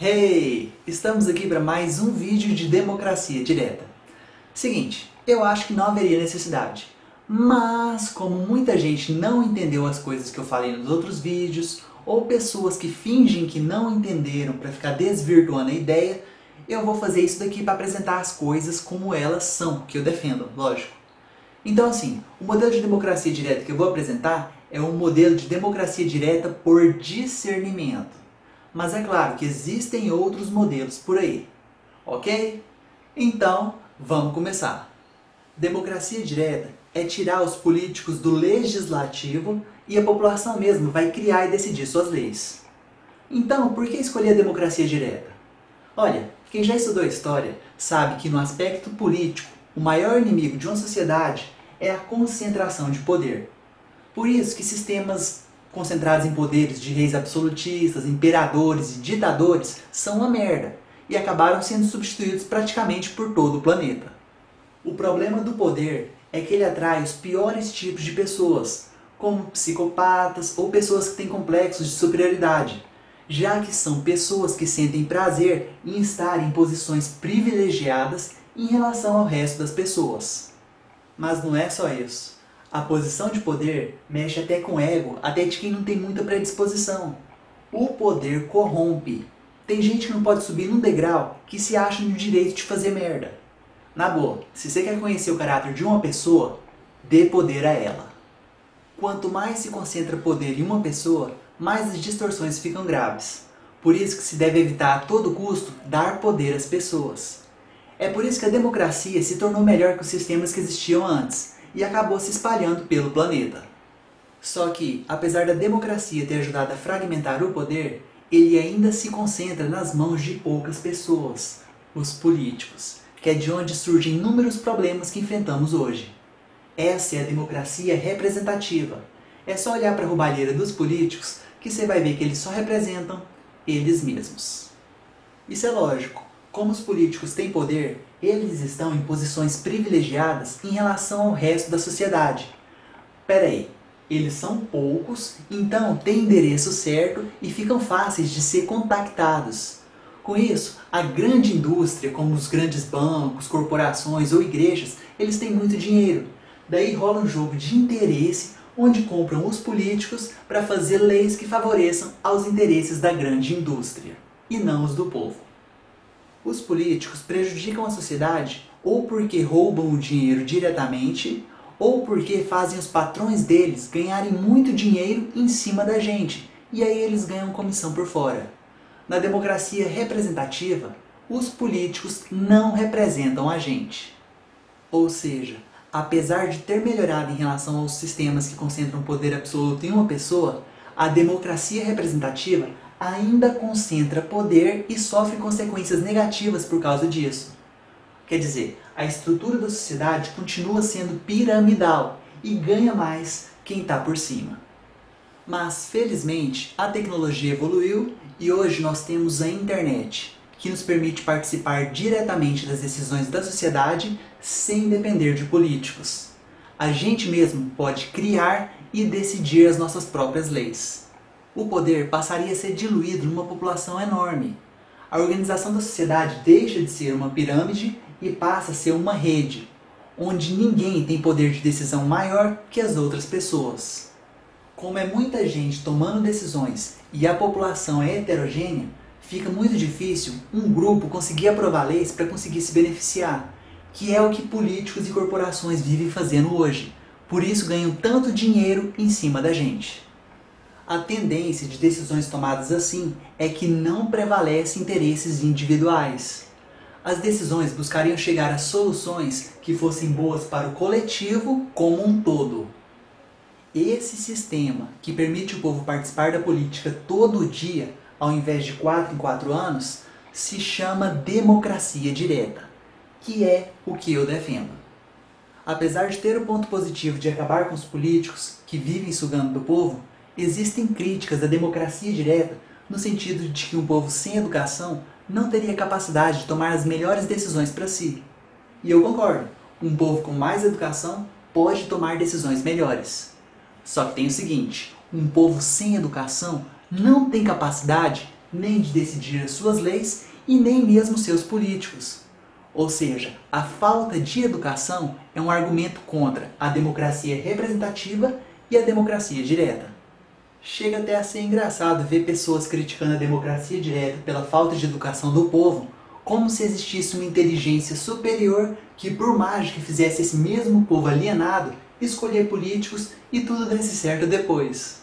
Hey! Estamos aqui para mais um vídeo de democracia direta. Seguinte, eu acho que não haveria necessidade, mas como muita gente não entendeu as coisas que eu falei nos outros vídeos, ou pessoas que fingem que não entenderam para ficar desvirtuando a ideia, eu vou fazer isso daqui para apresentar as coisas como elas são, que eu defendo, lógico. Então assim, o modelo de democracia direta que eu vou apresentar é um modelo de democracia direta por discernimento. Mas é claro que existem outros modelos por aí, ok? Então, vamos começar. Democracia direta é tirar os políticos do legislativo e a população mesmo vai criar e decidir suas leis. Então, por que escolher a democracia direta? Olha, quem já estudou história sabe que no aspecto político, o maior inimigo de uma sociedade é a concentração de poder. Por isso que sistemas concentrados em poderes de reis absolutistas, imperadores e ditadores, são uma merda e acabaram sendo substituídos praticamente por todo o planeta. O problema do poder é que ele atrai os piores tipos de pessoas, como psicopatas ou pessoas que têm complexos de superioridade, já que são pessoas que sentem prazer em estar em posições privilegiadas em relação ao resto das pessoas. Mas não é só isso. A posição de poder mexe até com o ego, até de quem não tem muita predisposição. O poder corrompe. Tem gente que não pode subir num degrau que se acha no direito de fazer merda. Na boa, se você quer conhecer o caráter de uma pessoa, dê poder a ela. Quanto mais se concentra poder em uma pessoa, mais as distorções ficam graves. Por isso que se deve evitar a todo custo dar poder às pessoas. É por isso que a democracia se tornou melhor que os sistemas que existiam antes, e acabou se espalhando pelo planeta. Só que, apesar da democracia ter ajudado a fragmentar o poder, ele ainda se concentra nas mãos de poucas pessoas, os políticos, que é de onde surgem inúmeros problemas que enfrentamos hoje. Essa é a democracia representativa. É só olhar para a roubalheira dos políticos que você vai ver que eles só representam eles mesmos. Isso é lógico. Como os políticos têm poder, eles estão em posições privilegiadas em relação ao resto da sociedade. Pera aí, eles são poucos, então têm endereço certo e ficam fáceis de ser contactados. Com isso, a grande indústria, como os grandes bancos, corporações ou igrejas, eles têm muito dinheiro. Daí rola um jogo de interesse onde compram os políticos para fazer leis que favoreçam aos interesses da grande indústria, e não os do povo. Os políticos prejudicam a sociedade ou porque roubam o dinheiro diretamente, ou porque fazem os patrões deles ganharem muito dinheiro em cima da gente, e aí eles ganham comissão por fora. Na democracia representativa, os políticos não representam a gente. Ou seja, apesar de ter melhorado em relação aos sistemas que concentram poder absoluto em uma pessoa, a democracia representativa ainda concentra poder e sofre consequências negativas por causa disso. Quer dizer, a estrutura da sociedade continua sendo piramidal e ganha mais quem está por cima. Mas, felizmente, a tecnologia evoluiu e hoje nós temos a internet, que nos permite participar diretamente das decisões da sociedade sem depender de políticos. A gente mesmo pode criar e decidir as nossas próprias leis o poder passaria a ser diluído numa população enorme. A organização da sociedade deixa de ser uma pirâmide e passa a ser uma rede, onde ninguém tem poder de decisão maior que as outras pessoas. Como é muita gente tomando decisões e a população é heterogênea, fica muito difícil um grupo conseguir aprovar leis para conseguir se beneficiar, que é o que políticos e corporações vivem fazendo hoje. Por isso ganham tanto dinheiro em cima da gente. A tendência de decisões tomadas assim é que não prevalece interesses individuais. As decisões buscariam chegar a soluções que fossem boas para o coletivo como um todo. Esse sistema, que permite o povo participar da política todo dia, ao invés de 4 em 4 anos, se chama democracia direta, que é o que eu defendo. Apesar de ter o ponto positivo de acabar com os políticos que vivem sugando do povo, Existem críticas à democracia direta no sentido de que um povo sem educação não teria capacidade de tomar as melhores decisões para si. E eu concordo, um povo com mais educação pode tomar decisões melhores. Só que tem o seguinte, um povo sem educação não tem capacidade nem de decidir as suas leis e nem mesmo seus políticos. Ou seja, a falta de educação é um argumento contra a democracia representativa e a democracia direta. Chega até a ser engraçado ver pessoas criticando a democracia direta pela falta de educação do povo, como se existisse uma inteligência superior que por mágica fizesse esse mesmo povo alienado escolher políticos e tudo desse certo depois.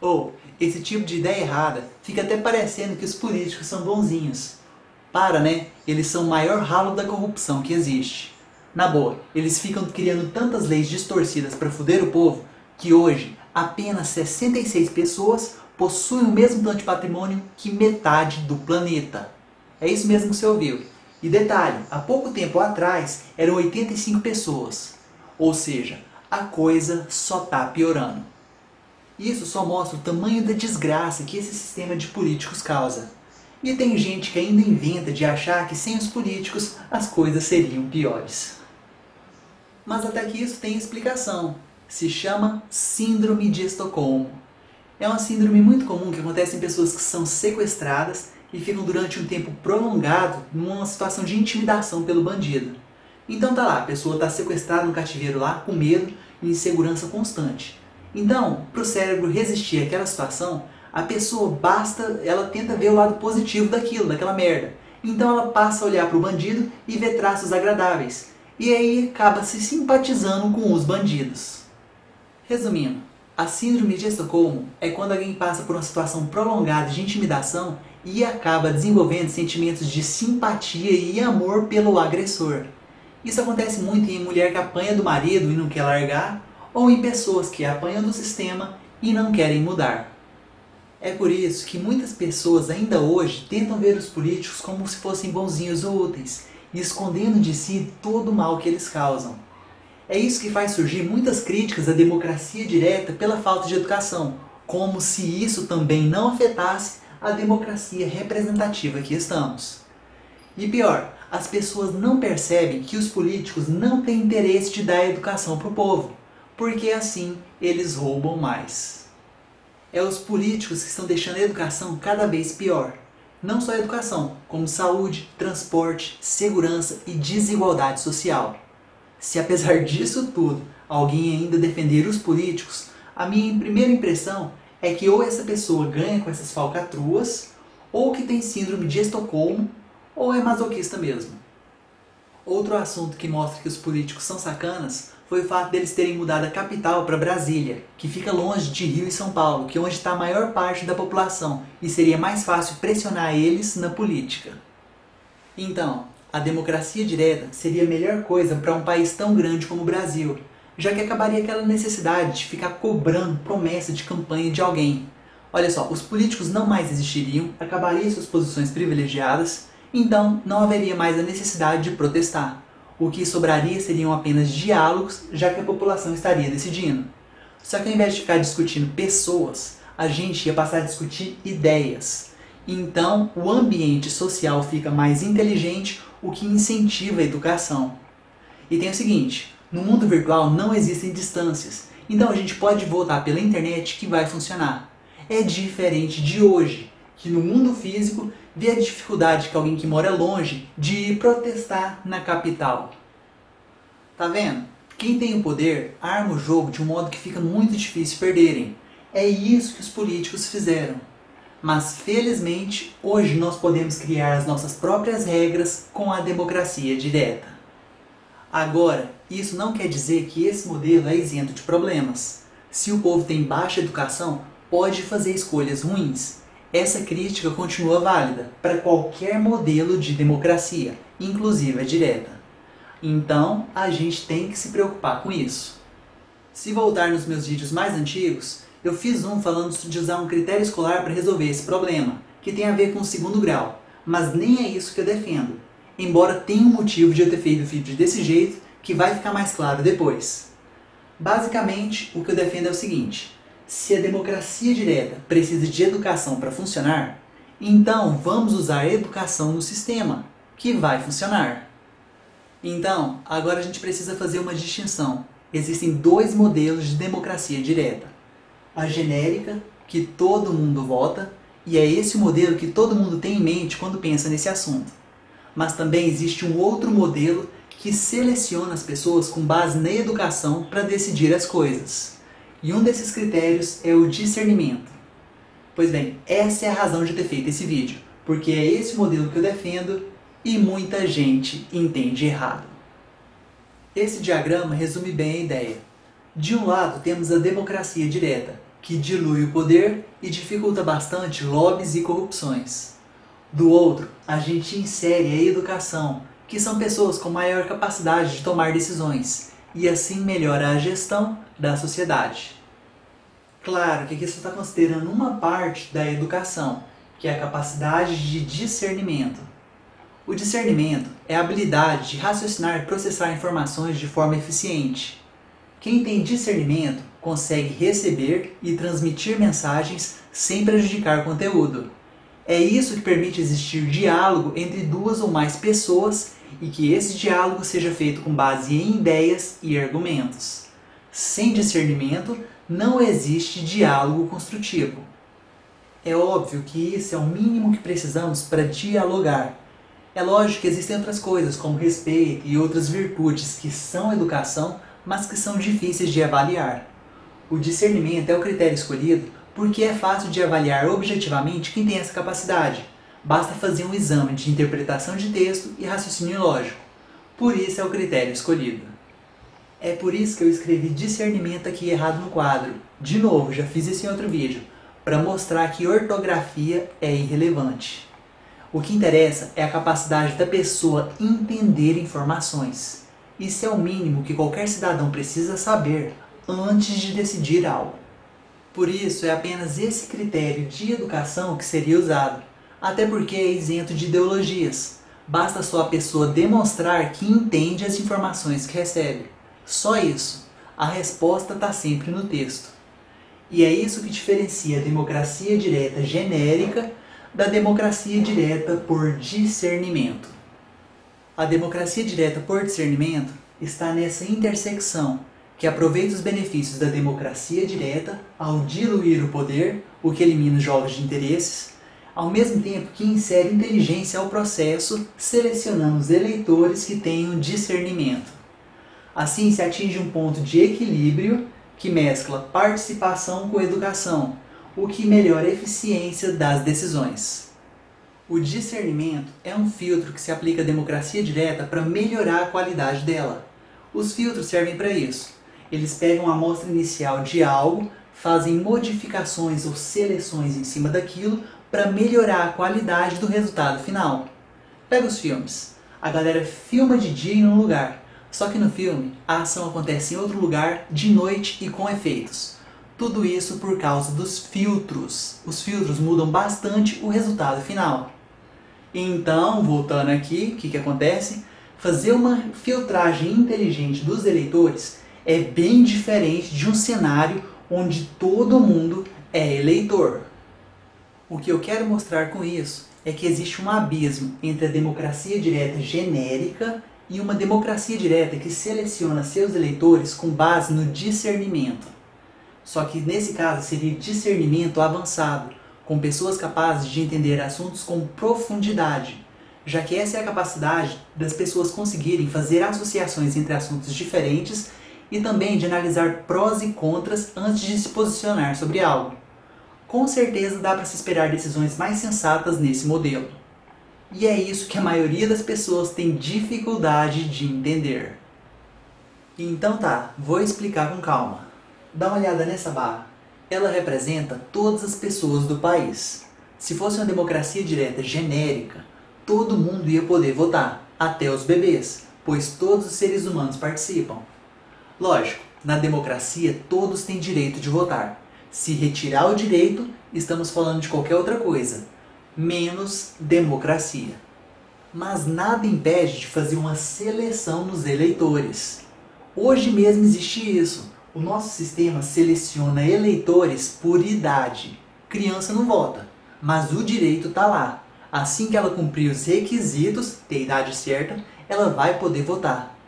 Ou, esse tipo de ideia errada fica até parecendo que os políticos são bonzinhos. Para, né? Eles são o maior ralo da corrupção que existe. Na boa, eles ficam criando tantas leis distorcidas para foder o povo que hoje apenas 66 pessoas possuem o mesmo tanto de patrimônio que metade do planeta. É isso mesmo que você ouviu. E detalhe, há pouco tempo atrás eram 85 pessoas. Ou seja, a coisa só está piorando. Isso só mostra o tamanho da desgraça que esse sistema de políticos causa. E tem gente que ainda inventa de achar que sem os políticos as coisas seriam piores. Mas até que isso tem explicação. Se chama Síndrome de Estocolmo. É uma síndrome muito comum que acontece em pessoas que são sequestradas e ficam durante um tempo prolongado numa situação de intimidação pelo bandido. Então tá lá, a pessoa está sequestrada no cativeiro lá, com medo e insegurança constante. Então, para o cérebro resistir àquela situação, a pessoa basta, ela tenta ver o lado positivo daquilo, daquela merda. Então ela passa a olhar para o bandido e ver traços agradáveis. E aí acaba se simpatizando com os bandidos. Resumindo, a síndrome de Estocolmo é quando alguém passa por uma situação prolongada de intimidação e acaba desenvolvendo sentimentos de simpatia e amor pelo agressor. Isso acontece muito em mulher que apanha do marido e não quer largar, ou em pessoas que apanham do sistema e não querem mudar. É por isso que muitas pessoas ainda hoje tentam ver os políticos como se fossem bonzinhos ou úteis, escondendo de si todo o mal que eles causam. É isso que faz surgir muitas críticas à democracia direta pela falta de educação, como se isso também não afetasse a democracia representativa que estamos. E pior, as pessoas não percebem que os políticos não têm interesse de dar educação para o povo, porque assim eles roubam mais. É os políticos que estão deixando a educação cada vez pior. Não só a educação, como saúde, transporte, segurança e desigualdade social. Se apesar disso tudo, alguém ainda defender os políticos, a minha primeira impressão é que ou essa pessoa ganha com essas falcatruas, ou que tem síndrome de Estocolmo, ou é masoquista mesmo. Outro assunto que mostra que os políticos são sacanas foi o fato deles terem mudado a capital para Brasília, que fica longe de Rio e São Paulo, que é onde está a maior parte da população, e seria mais fácil pressionar eles na política. Então, a democracia direta seria a melhor coisa para um país tão grande como o Brasil, já que acabaria aquela necessidade de ficar cobrando promessa de campanha de alguém. Olha só, os políticos não mais existiriam, acabariam suas posições privilegiadas, então não haveria mais a necessidade de protestar o que sobraria seriam apenas diálogos, já que a população estaria decidindo. Só que ao invés de ficar discutindo pessoas, a gente ia passar a discutir ideias. Então, o ambiente social fica mais inteligente, o que incentiva a educação. E tem o seguinte, no mundo virtual não existem distâncias, então a gente pode votar pela internet que vai funcionar. É diferente de hoje, que no mundo físico vê a dificuldade que alguém que mora longe de protestar na capital. Tá vendo? Quem tem o poder arma o jogo de um modo que fica muito difícil perderem. É isso que os políticos fizeram. Mas felizmente, hoje nós podemos criar as nossas próprias regras com a democracia direta. Agora, isso não quer dizer que esse modelo é isento de problemas. Se o povo tem baixa educação, pode fazer escolhas ruins, essa crítica continua válida para qualquer modelo de democracia, inclusive a direta. Então, a gente tem que se preocupar com isso. Se voltar nos meus vídeos mais antigos, eu fiz um falando de usar um critério escolar para resolver esse problema, que tem a ver com o segundo grau, mas nem é isso que eu defendo, embora tenha um motivo de eu ter feito o vídeo desse jeito, que vai ficar mais claro depois. Basicamente, o que eu defendo é o seguinte, se a democracia direta precisa de educação para funcionar, então vamos usar a educação no sistema, que vai funcionar. Então, agora a gente precisa fazer uma distinção. Existem dois modelos de democracia direta. A genérica, que todo mundo vota, E é esse o modelo que todo mundo tem em mente quando pensa nesse assunto. Mas também existe um outro modelo que seleciona as pessoas com base na educação para decidir as coisas. E um desses critérios é o discernimento. Pois bem, essa é a razão de ter feito esse vídeo, porque é esse modelo que eu defendo e muita gente entende errado. Esse diagrama resume bem a ideia. De um lado temos a democracia direta, que dilui o poder e dificulta bastante lobbies e corrupções. Do outro, a gente insere a educação, que são pessoas com maior capacidade de tomar decisões, e assim melhora a gestão da sociedade. Claro que aqui você está considerando uma parte da educação, que é a capacidade de discernimento. O discernimento é a habilidade de raciocinar e processar informações de forma eficiente. Quem tem discernimento consegue receber e transmitir mensagens sem prejudicar conteúdo. É isso que permite existir diálogo entre duas ou mais pessoas e que esse diálogo seja feito com base em ideias e argumentos. Sem discernimento, não existe diálogo construtivo. É óbvio que isso é o mínimo que precisamos para dialogar. É lógico que existem outras coisas, como respeito e outras virtudes que são educação, mas que são difíceis de avaliar. O discernimento é o critério escolhido porque é fácil de avaliar objetivamente quem tem essa capacidade. Basta fazer um exame de interpretação de texto e raciocínio lógico. Por isso é o critério escolhido. É por isso que eu escrevi discernimento aqui errado no quadro. De novo, já fiz isso em outro vídeo, para mostrar que ortografia é irrelevante. O que interessa é a capacidade da pessoa entender informações. Isso é o mínimo que qualquer cidadão precisa saber antes de decidir algo. Por isso, é apenas esse critério de educação que seria usado, até porque é isento de ideologias. Basta só a pessoa demonstrar que entende as informações que recebe. Só isso. A resposta está sempre no texto. E é isso que diferencia a democracia direta genérica da democracia direta por discernimento. A democracia direta por discernimento está nessa intersecção que aproveita os benefícios da democracia direta ao diluir o poder, o que elimina os jogos de interesses, ao mesmo tempo que insere inteligência ao processo, selecionando os eleitores que tenham discernimento. Assim se atinge um ponto de equilíbrio que mescla participação com educação, o que melhora a eficiência das decisões. O discernimento é um filtro que se aplica à democracia direta para melhorar a qualidade dela. Os filtros servem para isso eles pegam a amostra inicial de algo, fazem modificações ou seleções em cima daquilo para melhorar a qualidade do resultado final. Pega os filmes. A galera filma de dia em um lugar, só que no filme a ação acontece em outro lugar, de noite e com efeitos. Tudo isso por causa dos filtros. Os filtros mudam bastante o resultado final. Então, voltando aqui, o que, que acontece? Fazer uma filtragem inteligente dos eleitores é bem diferente de um cenário onde todo mundo é eleitor. O que eu quero mostrar com isso é que existe um abismo entre a democracia direta genérica e uma democracia direta que seleciona seus eleitores com base no discernimento. Só que nesse caso seria discernimento avançado, com pessoas capazes de entender assuntos com profundidade, já que essa é a capacidade das pessoas conseguirem fazer associações entre assuntos diferentes e também de analisar prós e contras antes de se posicionar sobre algo. Com certeza dá para se esperar decisões mais sensatas nesse modelo. E é isso que a maioria das pessoas tem dificuldade de entender. Então tá, vou explicar com calma. Dá uma olhada nessa barra. Ela representa todas as pessoas do país. Se fosse uma democracia direta genérica, todo mundo ia poder votar, até os bebês, pois todos os seres humanos participam. Lógico, na democracia todos têm direito de votar. Se retirar o direito, estamos falando de qualquer outra coisa, menos democracia. Mas nada impede de fazer uma seleção nos eleitores. Hoje mesmo existe isso. O nosso sistema seleciona eleitores por idade. Criança não vota, mas o direito está lá. Assim que ela cumprir os requisitos, ter idade certa, ela vai poder votar.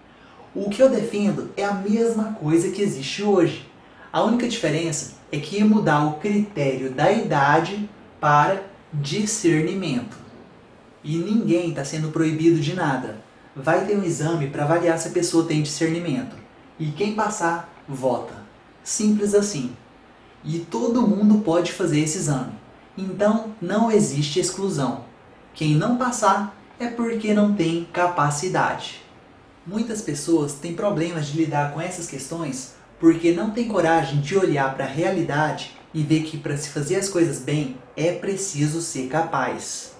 O que eu defendo é a mesma coisa que existe hoje. A única diferença é que ia mudar o critério da idade para discernimento. E ninguém está sendo proibido de nada. Vai ter um exame para avaliar se a pessoa tem discernimento. E quem passar, vota. Simples assim. E todo mundo pode fazer esse exame. Então não existe exclusão. Quem não passar é porque não tem capacidade. Muitas pessoas têm problemas de lidar com essas questões porque não têm coragem de olhar para a realidade e ver que para se fazer as coisas bem é preciso ser capaz.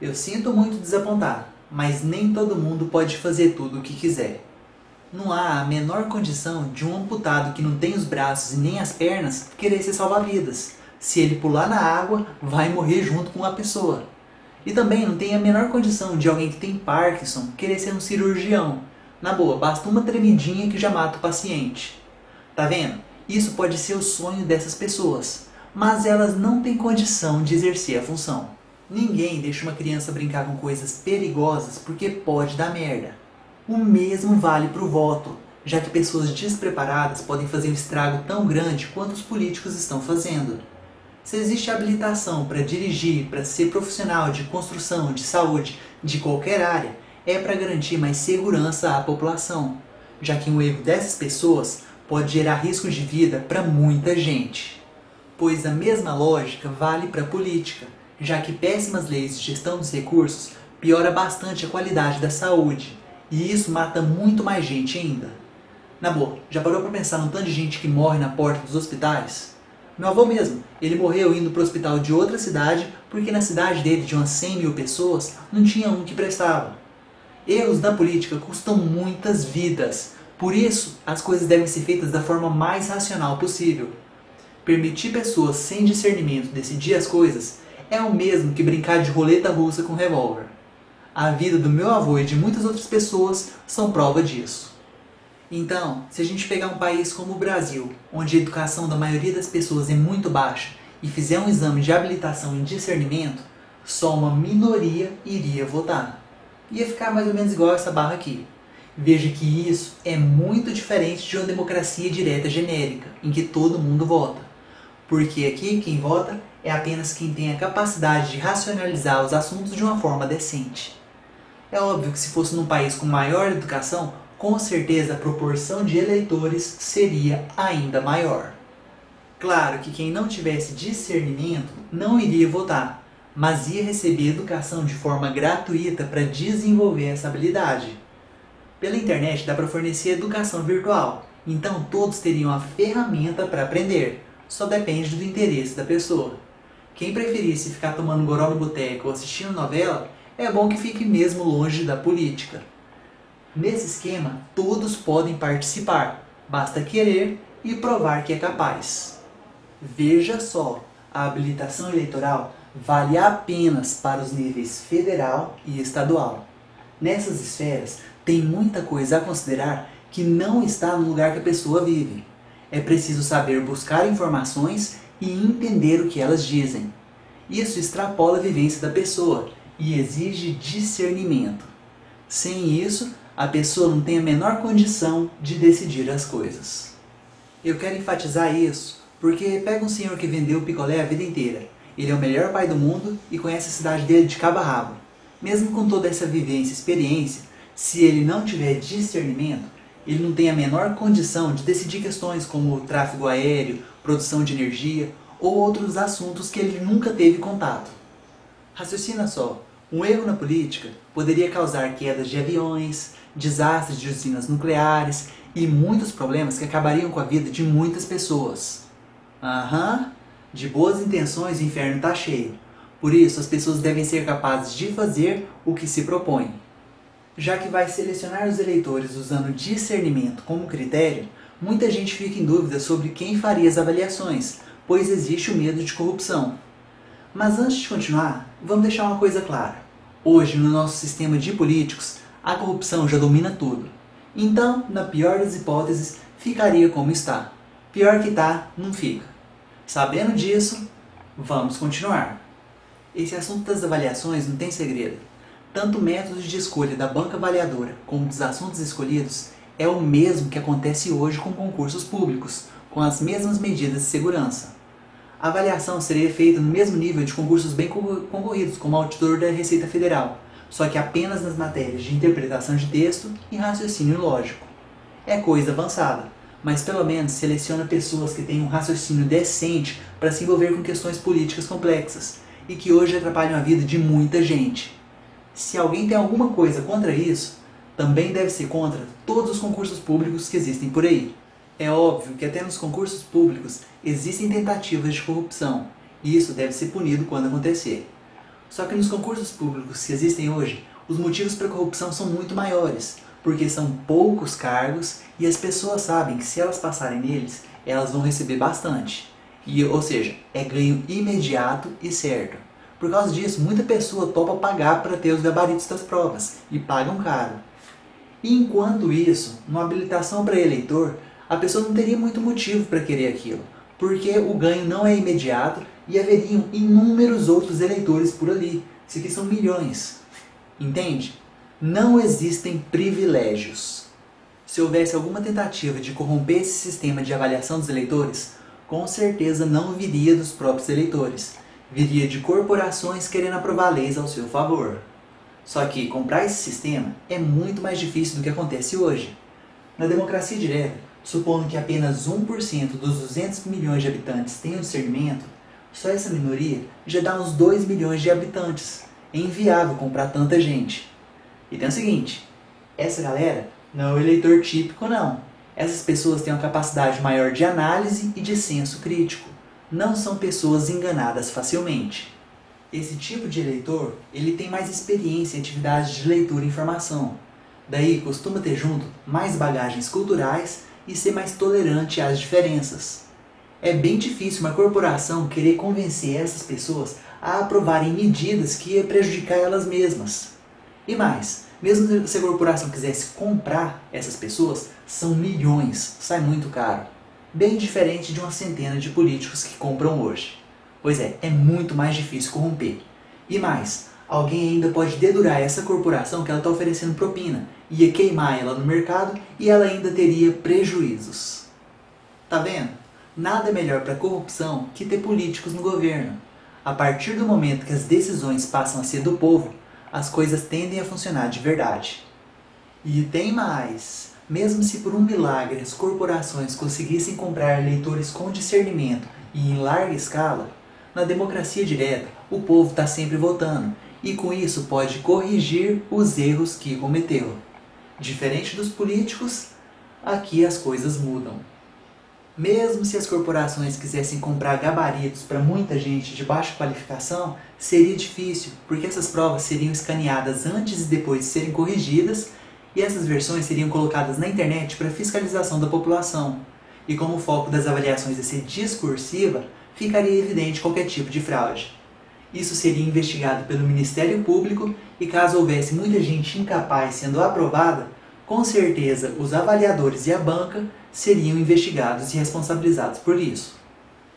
Eu sinto muito desapontar, mas nem todo mundo pode fazer tudo o que quiser. Não há a menor condição de um amputado que não tem os braços e nem as pernas querer ser salva-vidas. Se ele pular na água, vai morrer junto com a pessoa. E também não tem a menor condição de alguém que tem Parkinson querer ser um cirurgião. Na boa, basta uma tremidinha que já mata o paciente. Tá vendo? Isso pode ser o sonho dessas pessoas, mas elas não têm condição de exercer a função. Ninguém deixa uma criança brincar com coisas perigosas porque pode dar merda. O mesmo vale para o voto, já que pessoas despreparadas podem fazer um estrago tão grande quanto os políticos estão fazendo. Se existe habilitação para dirigir, para ser profissional de construção, de saúde, de qualquer área, é para garantir mais segurança à população, já que um erro dessas pessoas pode gerar riscos de vida para muita gente. Pois a mesma lógica vale para a política, já que péssimas leis de gestão dos recursos piora bastante a qualidade da saúde, e isso mata muito mais gente ainda. Na boa, já parou para pensar no tanto de gente que morre na porta dos hospitais? Meu avô mesmo, ele morreu indo para o hospital de outra cidade porque na cidade dele de umas 100 mil pessoas não tinha um que prestava. Erros na política custam muitas vidas, por isso as coisas devem ser feitas da forma mais racional possível. Permitir pessoas sem discernimento decidir as coisas é o mesmo que brincar de roleta russa com revólver. A vida do meu avô e de muitas outras pessoas são prova disso. Então, se a gente pegar um país como o Brasil, onde a educação da maioria das pessoas é muito baixa, e fizer um exame de habilitação em discernimento, só uma minoria iria votar. Ia ficar mais ou menos igual essa barra aqui. Veja que isso é muito diferente de uma democracia direta genérica, em que todo mundo vota. Porque aqui quem vota é apenas quem tem a capacidade de racionalizar os assuntos de uma forma decente. É óbvio que se fosse num país com maior educação, com certeza a proporção de eleitores seria ainda maior. Claro que quem não tivesse discernimento não iria votar, mas ia receber educação de forma gratuita para desenvolver essa habilidade. Pela internet dá para fornecer educação virtual, então todos teriam a ferramenta para aprender, só depende do interesse da pessoa. Quem preferisse ficar tomando goró no boteco ou assistindo novela, é bom que fique mesmo longe da política. Nesse esquema, todos podem participar, basta querer e provar que é capaz. Veja só, a habilitação eleitoral vale apenas para os níveis federal e estadual. Nessas esferas, tem muita coisa a considerar que não está no lugar que a pessoa vive. É preciso saber buscar informações e entender o que elas dizem. Isso extrapola a vivência da pessoa e exige discernimento. Sem isso, a pessoa não tem a menor condição de decidir as coisas. Eu quero enfatizar isso porque pega um senhor que vendeu picolé a vida inteira. Ele é o melhor pai do mundo e conhece a cidade dele de cabo a rabo. Mesmo com toda essa vivência e experiência, se ele não tiver discernimento, ele não tem a menor condição de decidir questões como tráfego aéreo, produção de energia ou outros assuntos que ele nunca teve contato. Raciocina só, um erro na política poderia causar quedas de aviões, desastres de usinas nucleares e muitos problemas que acabariam com a vida de muitas pessoas. Aham, de boas intenções o inferno está cheio. Por isso, as pessoas devem ser capazes de fazer o que se propõem. Já que vai selecionar os eleitores usando discernimento como critério, muita gente fica em dúvida sobre quem faria as avaliações, pois existe o medo de corrupção. Mas antes de continuar, vamos deixar uma coisa clara. Hoje, no nosso sistema de políticos, a corrupção já domina tudo. Então, na pior das hipóteses, ficaria como está. Pior que tá, não fica. Sabendo disso, vamos continuar. Esse assunto das avaliações não tem segredo. Tanto o método de escolha da banca avaliadora como dos assuntos escolhidos é o mesmo que acontece hoje com concursos públicos, com as mesmas medidas de segurança. A avaliação seria feita no mesmo nível de concursos bem concorridos, como auditor da Receita Federal, só que apenas nas matérias de interpretação de texto e raciocínio lógico. É coisa avançada, mas pelo menos seleciona pessoas que têm um raciocínio decente para se envolver com questões políticas complexas e que hoje atrapalham a vida de muita gente. Se alguém tem alguma coisa contra isso, também deve ser contra todos os concursos públicos que existem por aí. É óbvio que até nos concursos públicos existem tentativas de corrupção, e isso deve ser punido quando acontecer. Só que nos concursos públicos que existem hoje, os motivos para corrupção são muito maiores, porque são poucos cargos e as pessoas sabem que se elas passarem neles, elas vão receber bastante. E, ou seja, é ganho imediato e certo. Por causa disso, muita pessoa topa pagar para ter os gabaritos das provas, e pagam caro. E enquanto isso, numa habilitação para eleitor, a pessoa não teria muito motivo para querer aquilo, porque o ganho não é imediato e haveriam inúmeros outros eleitores por ali. Isso aqui são milhões. Entende? Não existem privilégios. Se houvesse alguma tentativa de corromper esse sistema de avaliação dos eleitores, com certeza não viria dos próprios eleitores. Viria de corporações querendo aprovar leis ao seu favor. Só que comprar esse sistema é muito mais difícil do que acontece hoje. Na democracia direta, supondo que apenas 1% dos 200 milhões de habitantes tenham discernimento, só essa minoria já dá uns 2 milhões de habitantes. É inviável comprar tanta gente. E tem o seguinte, essa galera não é o eleitor típico não. Essas pessoas têm uma capacidade maior de análise e de senso crítico. Não são pessoas enganadas facilmente. Esse tipo de eleitor, ele tem mais experiência em atividades de leitura e informação. Daí costuma ter junto mais bagagens culturais e ser mais tolerante às diferenças. É bem difícil uma corporação querer convencer essas pessoas a aprovarem medidas que ia prejudicar elas mesmas. E mais, mesmo se a corporação quisesse comprar essas pessoas, são milhões, sai muito caro. Bem diferente de uma centena de políticos que compram hoje. Pois é, é muito mais difícil corromper. E mais, alguém ainda pode dedurar essa corporação que ela está oferecendo propina, ia queimar ela no mercado e ela ainda teria prejuízos. Tá vendo? Nada melhor para corrupção que ter políticos no governo. A partir do momento que as decisões passam a ser do povo, as coisas tendem a funcionar de verdade. E tem mais! Mesmo se por um milagre as corporações conseguissem comprar eleitores com discernimento e em larga escala, na democracia direta o povo está sempre votando e com isso pode corrigir os erros que cometeu. Diferente dos políticos, aqui as coisas mudam. Mesmo se as corporações quisessem comprar gabaritos para muita gente de baixa qualificação, seria difícil, porque essas provas seriam escaneadas antes e depois de serem corrigidas, e essas versões seriam colocadas na internet para fiscalização da população. E como o foco das avaliações é ser discursiva, ficaria evidente qualquer tipo de fraude. Isso seria investigado pelo Ministério Público e caso houvesse muita gente incapaz sendo aprovada, com certeza os avaliadores e a banca seriam investigados e responsabilizados por isso.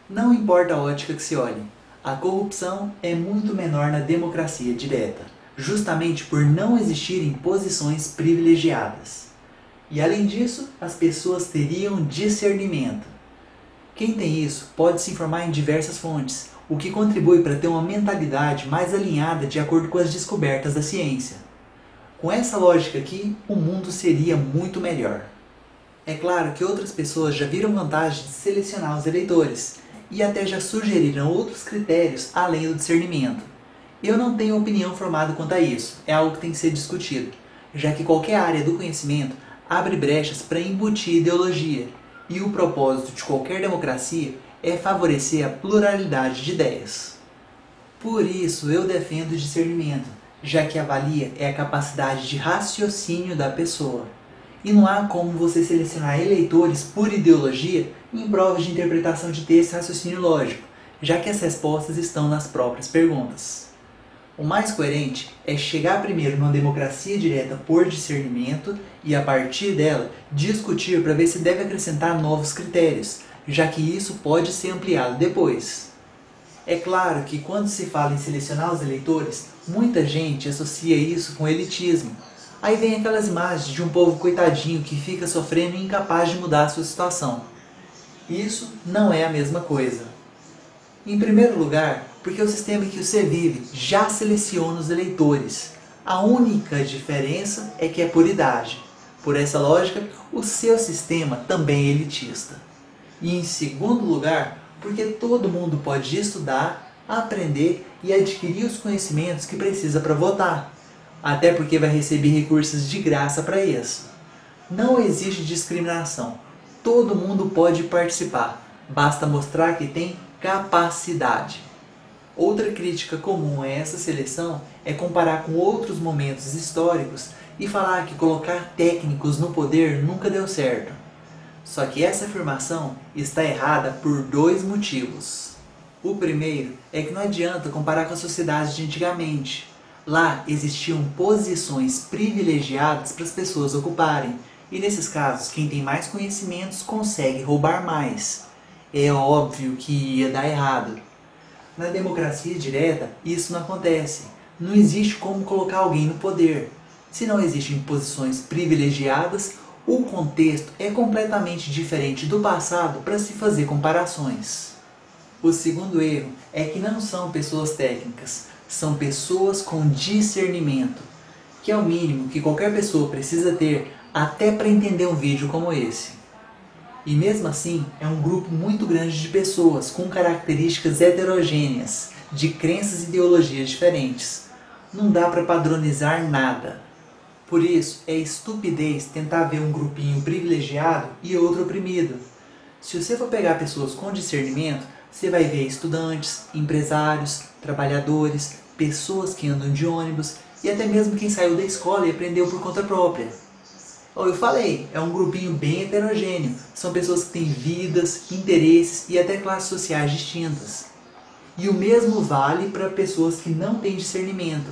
Não importa a ótica que se olhe, a corrupção é muito menor na democracia direta, justamente por não existirem posições privilegiadas. E além disso, as pessoas teriam discernimento. Quem tem isso pode se informar em diversas fontes, o que contribui para ter uma mentalidade mais alinhada de acordo com as descobertas da ciência. Com essa lógica aqui, o mundo seria muito melhor. É claro que outras pessoas já viram vantagem de selecionar os eleitores e até já sugeriram outros critérios além do discernimento. Eu não tenho opinião formada quanto a isso, é algo que tem que ser discutido, já que qualquer área do conhecimento abre brechas para embutir ideologia, e o propósito de qualquer democracia é favorecer a pluralidade de ideias. Por isso eu defendo o discernimento, já que avalia é a capacidade de raciocínio da pessoa. E não há como você selecionar eleitores por ideologia em provas de interpretação de texto e raciocínio lógico, já que as respostas estão nas próprias perguntas. O mais coerente é chegar primeiro numa democracia direta por discernimento e, a partir dela, discutir para ver se deve acrescentar novos critérios, já que isso pode ser ampliado depois. É claro que quando se fala em selecionar os eleitores, muita gente associa isso com elitismo, Aí vem aquelas imagens de um povo coitadinho que fica sofrendo e incapaz de mudar a sua situação. Isso não é a mesma coisa. Em primeiro lugar, porque o sistema em que você vive já seleciona os eleitores. A única diferença é que é por idade. Por essa lógica, o seu sistema também é elitista. E em segundo lugar, porque todo mundo pode estudar, aprender e adquirir os conhecimentos que precisa para votar. Até porque vai receber recursos de graça para isso. Não existe discriminação. Todo mundo pode participar. Basta mostrar que tem capacidade. Outra crítica comum a essa seleção é comparar com outros momentos históricos e falar que colocar técnicos no poder nunca deu certo. Só que essa afirmação está errada por dois motivos. O primeiro é que não adianta comparar com a sociedade de antigamente. Lá existiam posições privilegiadas para as pessoas ocuparem, e nesses casos quem tem mais conhecimentos consegue roubar mais. É óbvio que ia dar errado. Na democracia direta, isso não acontece. Não existe como colocar alguém no poder. Se não existem posições privilegiadas, o contexto é completamente diferente do passado para se fazer comparações. O segundo erro é que não são pessoas técnicas, são pessoas com discernimento, que é o mínimo que qualquer pessoa precisa ter até para entender um vídeo como esse. E mesmo assim, é um grupo muito grande de pessoas com características heterogêneas, de crenças e ideologias diferentes. Não dá para padronizar nada. Por isso, é estupidez tentar ver um grupinho privilegiado e outro oprimido. Se você for pegar pessoas com discernimento, você vai ver estudantes, empresários, trabalhadores, pessoas que andam de ônibus e até mesmo quem saiu da escola e aprendeu por conta própria. Eu falei, é um grupinho bem heterogêneo. São pessoas que têm vidas, interesses e até classes sociais distintas. E o mesmo vale para pessoas que não têm discernimento.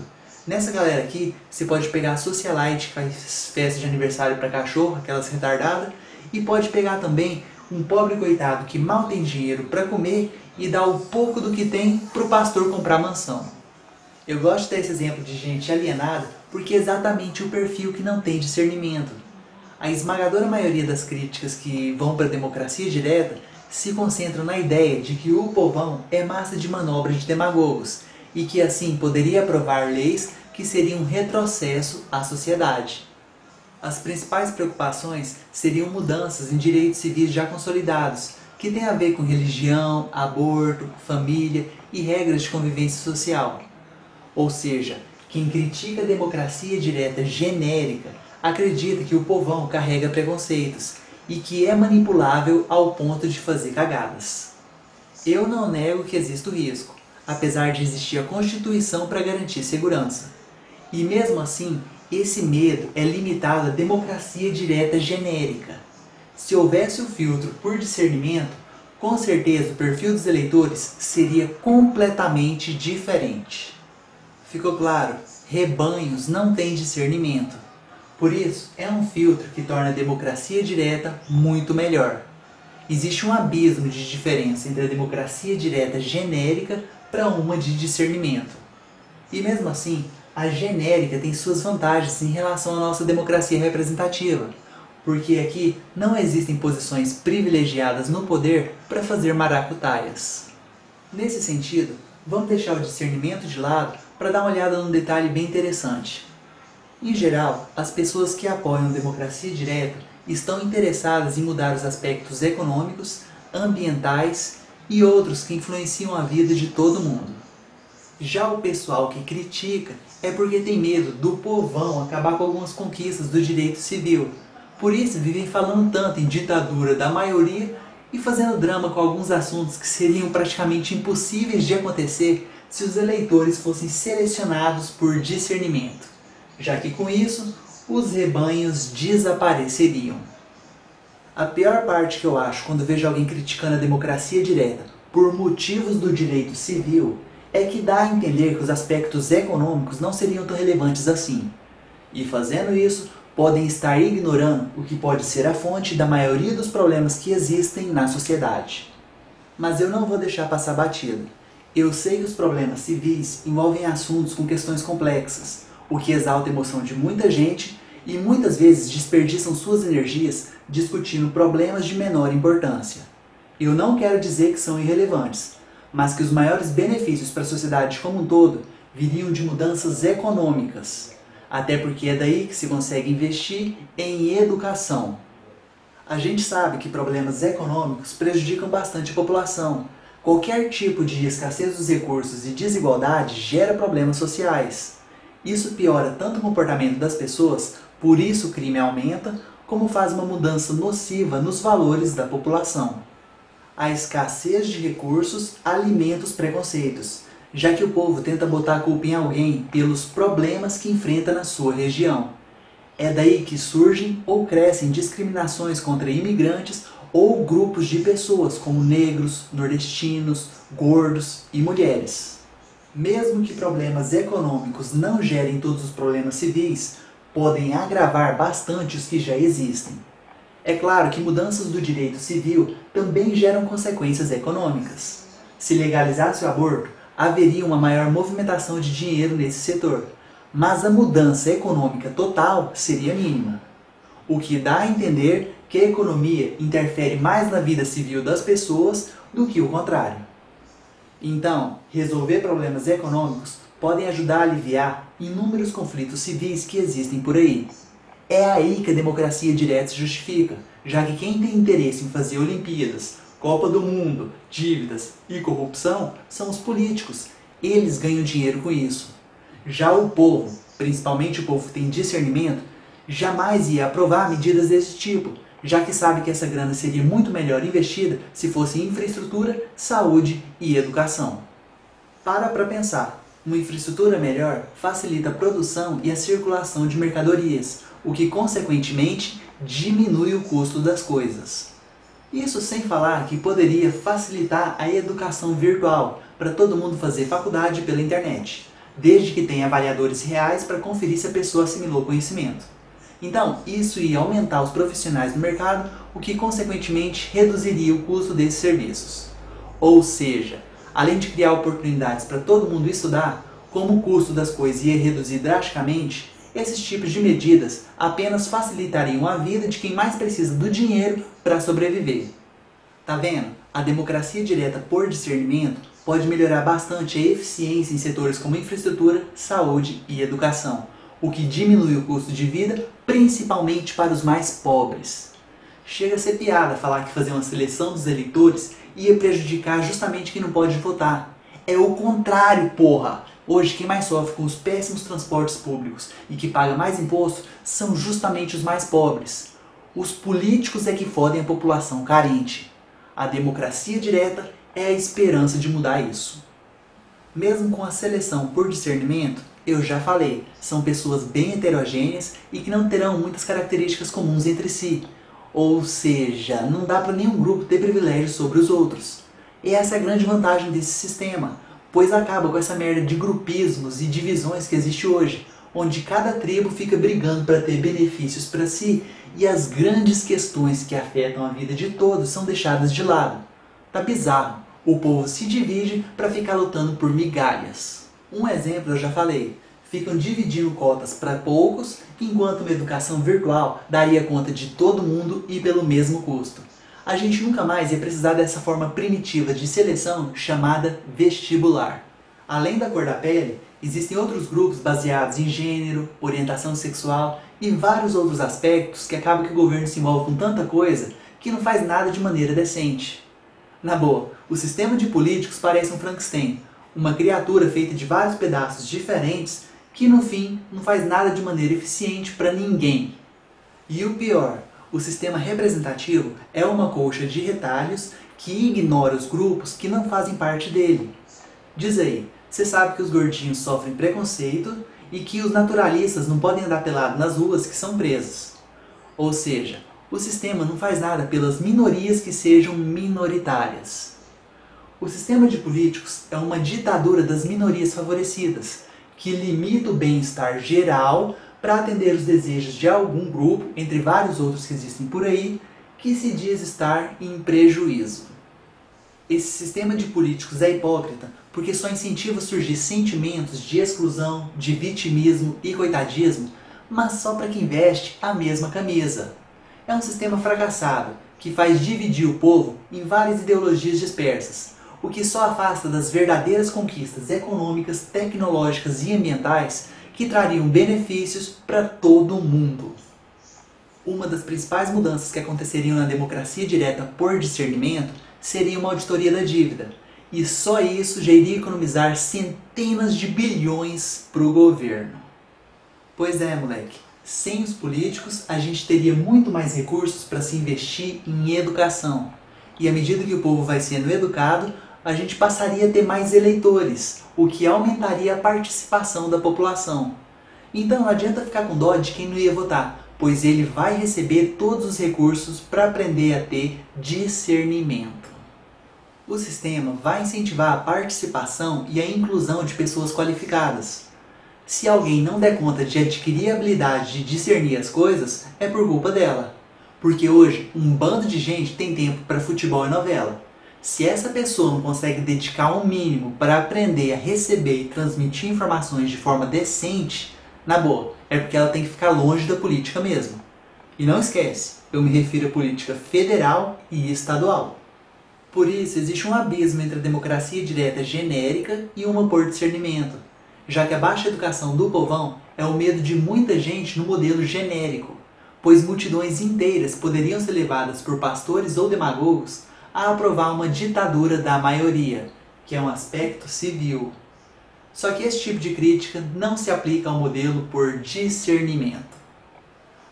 Nessa galera aqui, você pode pegar a socialite que faz festa de aniversário para cachorro, aquelas retardadas, e pode pegar também um pobre coitado que mal tem dinheiro para comer e dá o pouco do que tem para o pastor comprar mansão. Eu gosto desse exemplo de gente alienada porque é exatamente o perfil que não tem discernimento. A esmagadora maioria das críticas que vão para a democracia direta se concentram na ideia de que o povão é massa de manobra de demagogos e que assim poderia aprovar leis que seriam um retrocesso à sociedade. As principais preocupações seriam mudanças em direitos civis já consolidados, que têm a ver com religião, aborto, família e regras de convivência social. Ou seja, quem critica a democracia direta genérica acredita que o povão carrega preconceitos e que é manipulável ao ponto de fazer cagadas. Eu não nego que existe o risco, apesar de existir a Constituição para garantir segurança. E mesmo assim, esse medo é limitado à democracia direta genérica. Se houvesse o filtro por discernimento, com certeza o perfil dos eleitores seria completamente diferente. Ficou claro? Rebanhos não têm discernimento. Por isso, é um filtro que torna a democracia direta muito melhor. Existe um abismo de diferença entre a democracia direta genérica para uma de discernimento. E mesmo assim, a genérica tem suas vantagens em relação à nossa democracia representativa, porque aqui não existem posições privilegiadas no poder para fazer maracutaias. Nesse sentido, vamos deixar o discernimento de lado para dar uma olhada num detalhe bem interessante. Em geral, as pessoas que apoiam a democracia direta estão interessadas em mudar os aspectos econômicos, ambientais e outros que influenciam a vida de todo mundo. Já o pessoal que critica é porque tem medo do povão acabar com algumas conquistas do direito civil. Por isso vivem falando tanto em ditadura da maioria e fazendo drama com alguns assuntos que seriam praticamente impossíveis de acontecer se os eleitores fossem selecionados por discernimento, já que com isso os rebanhos desapareceriam. A pior parte que eu acho quando vejo alguém criticando a democracia direta por motivos do direito civil é que dá a entender que os aspectos econômicos não seriam tão relevantes assim. E fazendo isso, podem estar ignorando o que pode ser a fonte da maioria dos problemas que existem na sociedade. Mas eu não vou deixar passar batido. Eu sei que os problemas civis envolvem assuntos com questões complexas, o que exalta a emoção de muita gente e muitas vezes desperdiçam suas energias discutindo problemas de menor importância. Eu não quero dizer que são irrelevantes, mas que os maiores benefícios para a sociedade como um todo viriam de mudanças econômicas, até porque é daí que se consegue investir em educação. A gente sabe que problemas econômicos prejudicam bastante a população. Qualquer tipo de escassez dos recursos e desigualdade gera problemas sociais. Isso piora tanto o comportamento das pessoas, por isso o crime aumenta, como faz uma mudança nociva nos valores da população. A escassez de recursos alimenta os preconceitos, já que o povo tenta botar a culpa em alguém pelos problemas que enfrenta na sua região. É daí que surgem ou crescem discriminações contra imigrantes ou grupos de pessoas como negros, nordestinos, gordos e mulheres. Mesmo que problemas econômicos não gerem todos os problemas civis, podem agravar bastante os que já existem. É claro que mudanças do direito civil também geram consequências econômicas. Se legalizasse o aborto, haveria uma maior movimentação de dinheiro nesse setor, mas a mudança econômica total seria mínima. O que dá a entender que a economia interfere mais na vida civil das pessoas do que o contrário. Então, resolver problemas econômicos podem ajudar a aliviar inúmeros conflitos civis que existem por aí. É aí que a democracia direta se justifica, já que quem tem interesse em fazer Olimpíadas, Copa do Mundo, dívidas e corrupção são os políticos. Eles ganham dinheiro com isso. Já o povo, principalmente o povo que tem discernimento, jamais ia aprovar medidas desse tipo, já que sabe que essa grana seria muito melhor investida se fosse em infraestrutura, saúde e educação. Para para pensar, uma infraestrutura melhor facilita a produção e a circulação de mercadorias, o que consequentemente diminui o custo das coisas. Isso sem falar que poderia facilitar a educação virtual para todo mundo fazer faculdade pela internet, desde que tenha avaliadores reais para conferir se a pessoa assimilou o conhecimento. Então, isso ia aumentar os profissionais no mercado, o que consequentemente reduziria o custo desses serviços. Ou seja, além de criar oportunidades para todo mundo estudar, como o custo das coisas ia reduzir drasticamente, esses tipos de medidas apenas facilitariam a vida de quem mais precisa do dinheiro para sobreviver. Tá vendo? A democracia direta por discernimento pode melhorar bastante a eficiência em setores como infraestrutura, saúde e educação, o que diminui o custo de vida, principalmente para os mais pobres. Chega a ser piada falar que fazer uma seleção dos eleitores ia prejudicar justamente quem não pode votar. É o contrário, porra! Hoje, quem mais sofre com os péssimos transportes públicos e que paga mais imposto são justamente os mais pobres. Os políticos é que fodem a população carente. A democracia direta é a esperança de mudar isso. Mesmo com a seleção por discernimento, eu já falei, são pessoas bem heterogêneas e que não terão muitas características comuns entre si. Ou seja, não dá para nenhum grupo ter privilégios sobre os outros. E essa é a grande vantagem desse sistema pois acaba com essa merda de grupismos e divisões que existe hoje, onde cada tribo fica brigando para ter benefícios para si e as grandes questões que afetam a vida de todos são deixadas de lado. Tá bizarro, o povo se divide para ficar lutando por migalhas. Um exemplo eu já falei, ficam dividindo cotas para poucos, enquanto uma educação virtual daria conta de todo mundo e pelo mesmo custo a gente nunca mais ia precisar dessa forma primitiva de seleção chamada vestibular. Além da cor da pele, existem outros grupos baseados em gênero, orientação sexual e vários outros aspectos que acaba que o governo se envolve com tanta coisa que não faz nada de maneira decente. Na boa, o sistema de políticos parece um Frankenstein, uma criatura feita de vários pedaços diferentes que no fim não faz nada de maneira eficiente para ninguém. E o pior, o sistema representativo é uma colcha de retalhos que ignora os grupos que não fazem parte dele. Diz aí, você sabe que os gordinhos sofrem preconceito e que os naturalistas não podem andar pelado nas ruas que são presos. Ou seja, o sistema não faz nada pelas minorias que sejam minoritárias. O sistema de políticos é uma ditadura das minorias favorecidas, que limita o bem-estar geral para atender os desejos de algum grupo, entre vários outros que existem por aí, que se diz estar em prejuízo. Esse sistema de políticos é hipócrita porque só incentiva surgir sentimentos de exclusão, de vitimismo e coitadismo, mas só para quem veste a mesma camisa. É um sistema fracassado que faz dividir o povo em várias ideologias dispersas, o que só afasta das verdadeiras conquistas econômicas, tecnológicas e ambientais que trariam benefícios para todo mundo. Uma das principais mudanças que aconteceriam na democracia direta por discernimento seria uma auditoria da dívida, e só isso já iria economizar centenas de bilhões para o governo. Pois é, moleque, sem os políticos a gente teria muito mais recursos para se investir em educação. E à medida que o povo vai sendo educado, a gente passaria a ter mais eleitores, o que aumentaria a participação da população. Então não adianta ficar com dó de quem não ia votar, pois ele vai receber todos os recursos para aprender a ter discernimento. O sistema vai incentivar a participação e a inclusão de pessoas qualificadas. Se alguém não der conta de adquirir a habilidade de discernir as coisas, é por culpa dela. Porque hoje, um bando de gente tem tempo para futebol e novela. Se essa pessoa não consegue dedicar um mínimo para aprender a receber e transmitir informações de forma decente, na boa, é porque ela tem que ficar longe da política mesmo. E não esquece, eu me refiro à política federal e estadual. Por isso, existe um abismo entre a democracia direta genérica e uma por discernimento, já que a baixa educação do povão é o medo de muita gente no modelo genérico, pois multidões inteiras poderiam ser levadas por pastores ou demagogos a aprovar uma ditadura da maioria, que é um aspecto civil. Só que esse tipo de crítica não se aplica ao modelo por discernimento.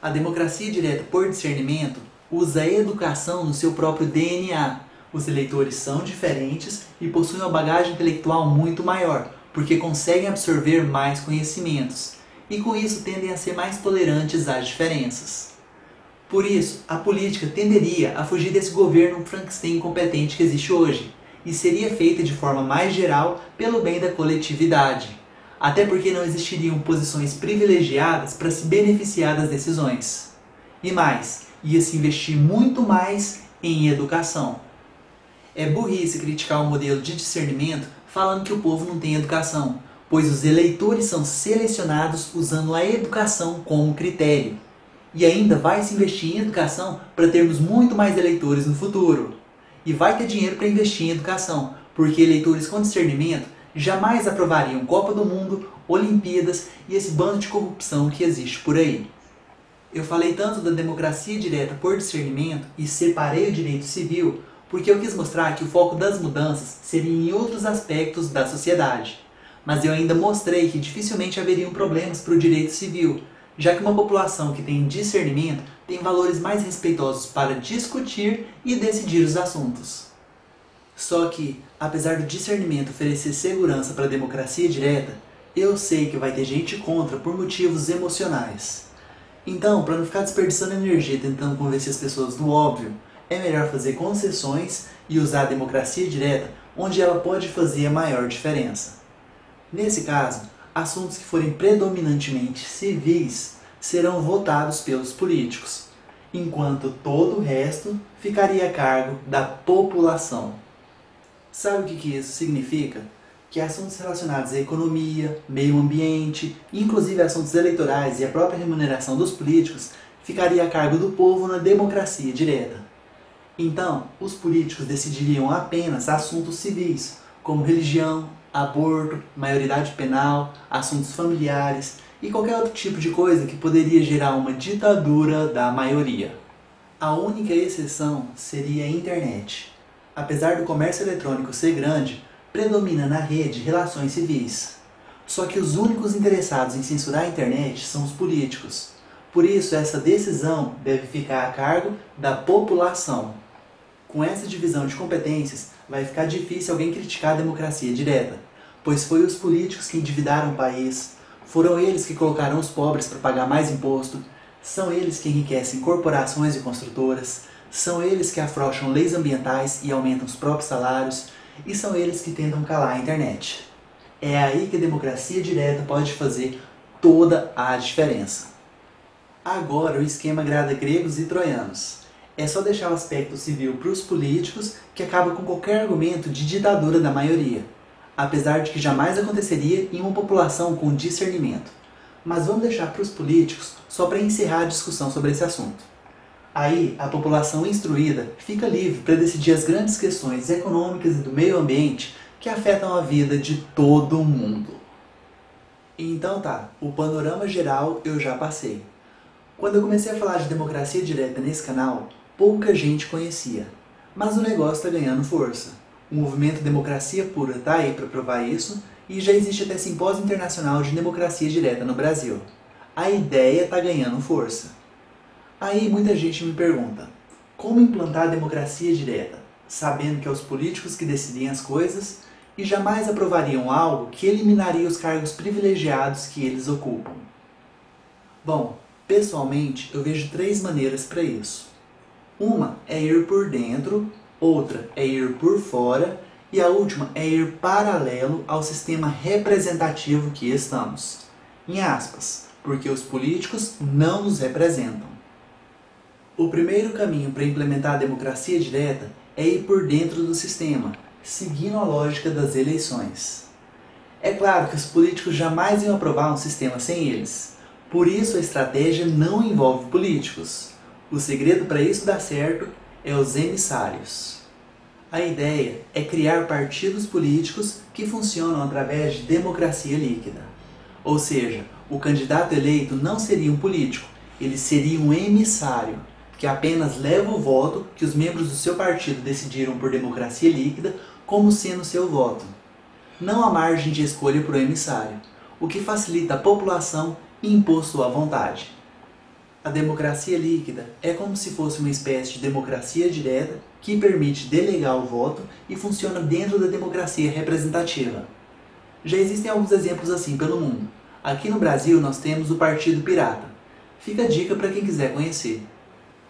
A democracia direta por discernimento usa a educação no seu próprio DNA. Os eleitores são diferentes e possuem uma bagagem intelectual muito maior, porque conseguem absorver mais conhecimentos, e com isso tendem a ser mais tolerantes às diferenças. Por isso, a política tenderia a fugir desse governo Frankenstein incompetente que existe hoje, e seria feita de forma mais geral pelo bem da coletividade. Até porque não existiriam posições privilegiadas para se beneficiar das decisões. E mais, ia se investir muito mais em educação. É burrice criticar o modelo de discernimento falando que o povo não tem educação, pois os eleitores são selecionados usando a educação como critério e ainda vai se investir em educação para termos muito mais eleitores no futuro. E vai ter dinheiro para investir em educação, porque eleitores com discernimento jamais aprovariam Copa do Mundo, Olimpíadas e esse bando de corrupção que existe por aí. Eu falei tanto da democracia direta por discernimento e separei o direito civil porque eu quis mostrar que o foco das mudanças seria em outros aspectos da sociedade. Mas eu ainda mostrei que dificilmente haveriam problemas para o direito civil, já que uma população que tem discernimento tem valores mais respeitosos para discutir e decidir os assuntos. Só que, apesar do discernimento oferecer segurança para a democracia direta, eu sei que vai ter gente contra por motivos emocionais. Então, para não ficar desperdiçando energia tentando convencer as pessoas do óbvio, é melhor fazer concessões e usar a democracia direta onde ela pode fazer a maior diferença. Nesse caso, assuntos que forem predominantemente civis serão votados pelos políticos, enquanto todo o resto ficaria a cargo da população. Sabe o que isso significa? Que assuntos relacionados à economia, meio ambiente, inclusive assuntos eleitorais e a própria remuneração dos políticos, ficaria a cargo do povo na democracia direta. Então, os políticos decidiriam apenas assuntos civis, como religião, aborto, maioridade penal, assuntos familiares e qualquer outro tipo de coisa que poderia gerar uma ditadura da maioria. A única exceção seria a internet. Apesar do comércio eletrônico ser grande, predomina na rede relações civis. Só que os únicos interessados em censurar a internet são os políticos. Por isso, essa decisão deve ficar a cargo da população. Com essa divisão de competências, vai ficar difícil alguém criticar a democracia direta, pois foi os políticos que endividaram o país, foram eles que colocaram os pobres para pagar mais imposto, são eles que enriquecem corporações e construtoras, são eles que afrouxam leis ambientais e aumentam os próprios salários, e são eles que tentam calar a internet. É aí que a democracia direta pode fazer toda a diferença. Agora o esquema agrada gregos e troianos. É só deixar o aspecto civil para os políticos que acaba com qualquer argumento de ditadura da maioria, apesar de que jamais aconteceria em uma população com discernimento. Mas vamos deixar para os políticos só para encerrar a discussão sobre esse assunto. Aí, a população instruída fica livre para decidir as grandes questões econômicas e do meio ambiente que afetam a vida de todo mundo. Então tá, o panorama geral eu já passei. Quando eu comecei a falar de democracia direta nesse canal, pouca gente conhecia. Mas o negócio está ganhando força. O movimento Democracia Pura está aí para provar isso e já existe até simpósio internacional de democracia direta no Brasil. A ideia está ganhando força. Aí muita gente me pergunta, como implantar a democracia direta, sabendo que é os políticos que decidem as coisas e jamais aprovariam algo que eliminaria os cargos privilegiados que eles ocupam? Bom, pessoalmente eu vejo três maneiras para isso. Uma é ir por dentro, outra é ir por fora e a última é ir paralelo ao sistema representativo que estamos. Em aspas, porque os políticos não nos representam. O primeiro caminho para implementar a democracia direta é ir por dentro do sistema, seguindo a lógica das eleições. É claro que os políticos jamais iam aprovar um sistema sem eles, por isso a estratégia não envolve políticos. O segredo para isso dar certo é os emissários. A ideia é criar partidos políticos que funcionam através de democracia líquida. Ou seja, o candidato eleito não seria um político, ele seria um emissário, que apenas leva o voto que os membros do seu partido decidiram por democracia líquida como sendo seu voto. Não há margem de escolha para o emissário, o que facilita a população impor sua vontade. A democracia líquida é como se fosse uma espécie de democracia direta que permite delegar o voto e funciona dentro da democracia representativa. Já existem alguns exemplos assim pelo mundo. Aqui no Brasil nós temos o Partido Pirata. Fica a dica para quem quiser conhecer.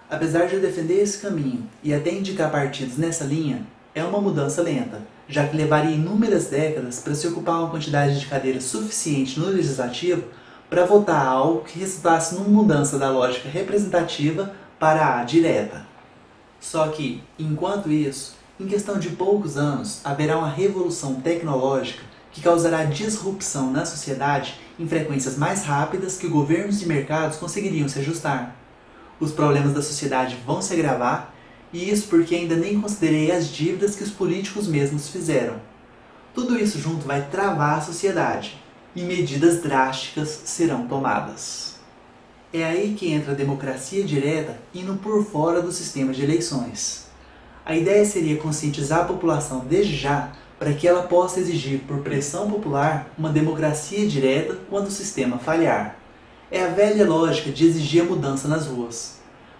Apesar de defender esse caminho e até indicar partidos nessa linha, é uma mudança lenta, já que levaria inúmeras décadas para se ocupar uma quantidade de cadeiras suficiente no Legislativo para votar algo que resultasse numa mudança da lógica representativa para a direta. Só que, enquanto isso, em questão de poucos anos, haverá uma revolução tecnológica que causará disrupção na sociedade em frequências mais rápidas que governos e mercados conseguiriam se ajustar os problemas da sociedade vão se agravar, e isso porque ainda nem considerei as dívidas que os políticos mesmos fizeram. Tudo isso junto vai travar a sociedade, e medidas drásticas serão tomadas. É aí que entra a democracia direta indo por fora do sistema de eleições. A ideia seria conscientizar a população desde já para que ela possa exigir por pressão popular uma democracia direta quando o sistema falhar. É a velha lógica de exigir a mudança nas ruas.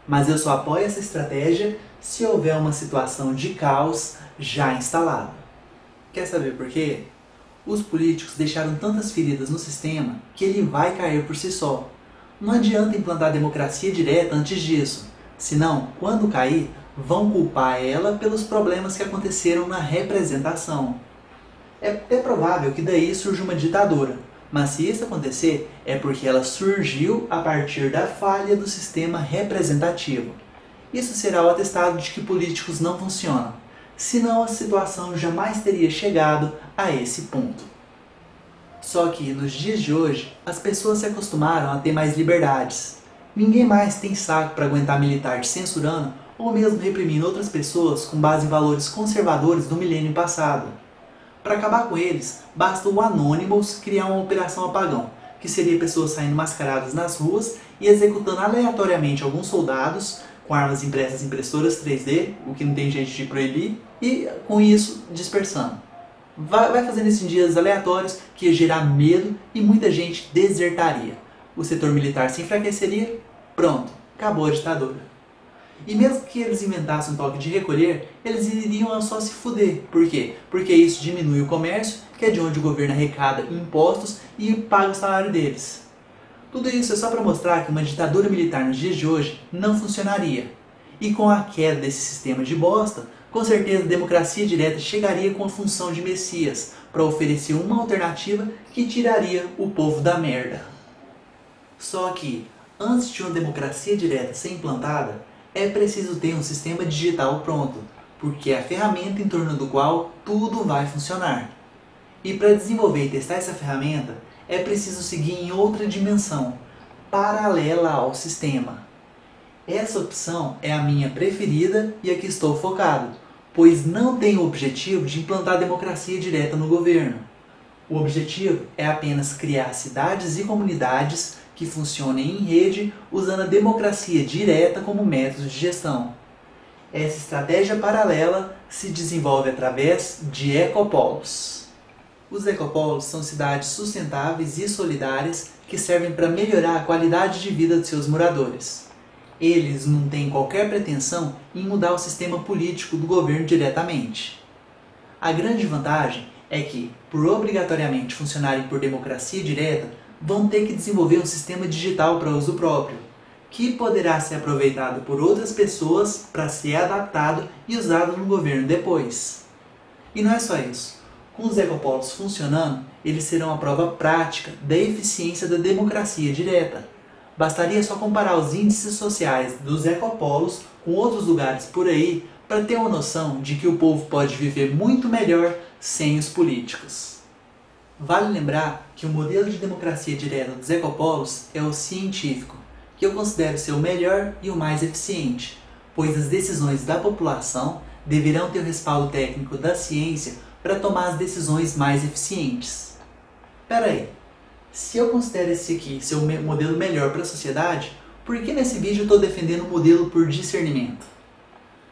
Mas eu só apoio essa estratégia se houver uma situação de caos já instalada. Quer saber por quê? Os políticos deixaram tantas feridas no sistema que ele vai cair por si só. Não adianta implantar democracia direta antes disso, senão, quando cair, vão culpar ela pelos problemas que aconteceram na representação. É até provável que daí surja uma ditadura, mas se isso acontecer, é porque ela surgiu a partir da falha do sistema representativo. Isso será o atestado de que políticos não funcionam, senão a situação jamais teria chegado a esse ponto. Só que, nos dias de hoje, as pessoas se acostumaram a ter mais liberdades. Ninguém mais tem saco para aguentar militar te censurando ou mesmo reprimindo outras pessoas com base em valores conservadores do milênio passado. Para acabar com eles, basta o Anonymous criar uma operação apagão, que seria pessoas saindo mascaradas nas ruas e executando aleatoriamente alguns soldados com armas impressas impressoras 3D, o que não tem gente de proibir, e com isso dispersando. Vai, vai fazendo isso em dias aleatórios que ia gerar medo e muita gente desertaria. O setor militar se enfraqueceria, pronto, acabou a ditadura. E mesmo que eles inventassem um toque de recolher, eles iriam só se fuder. Por quê? Porque isso diminui o comércio, que é de onde o governo arrecada impostos e paga o salário deles. Tudo isso é só para mostrar que uma ditadura militar nos dias de hoje não funcionaria. E com a queda desse sistema de bosta, com certeza a democracia direta chegaria com a função de Messias, para oferecer uma alternativa que tiraria o povo da merda. Só que, antes de uma democracia direta ser implantada, é preciso ter um sistema digital pronto, porque é a ferramenta em torno do qual tudo vai funcionar. E para desenvolver e testar essa ferramenta, é preciso seguir em outra dimensão, paralela ao sistema. Essa opção é a minha preferida e a que estou focado, pois não tem o objetivo de implantar democracia direta no governo. O objetivo é apenas criar cidades e comunidades que funcionem em rede usando a democracia direta como método de gestão. Essa estratégia paralela se desenvolve através de ecopolos. Os ecopolos são cidades sustentáveis e solidárias que servem para melhorar a qualidade de vida de seus moradores. Eles não têm qualquer pretensão em mudar o sistema político do governo diretamente. A grande vantagem é que, por obrigatoriamente funcionarem por democracia direta, vão ter que desenvolver um sistema digital para uso próprio, que poderá ser aproveitado por outras pessoas para ser adaptado e usado no governo depois. E não é só isso. Com os ecopolos funcionando, eles serão a prova prática da eficiência da democracia direta. Bastaria só comparar os índices sociais dos ecopolos com outros lugares por aí para ter uma noção de que o povo pode viver muito melhor sem os políticos. Vale lembrar que o modelo de democracia direta dos ecopolos é o científico, que eu considero ser o melhor e o mais eficiente, pois as decisões da população deverão ter o respaldo técnico da ciência para tomar as decisões mais eficientes. Pera aí, se eu considero esse aqui ser o modelo melhor para a sociedade, por que nesse vídeo eu estou defendendo o modelo por discernimento?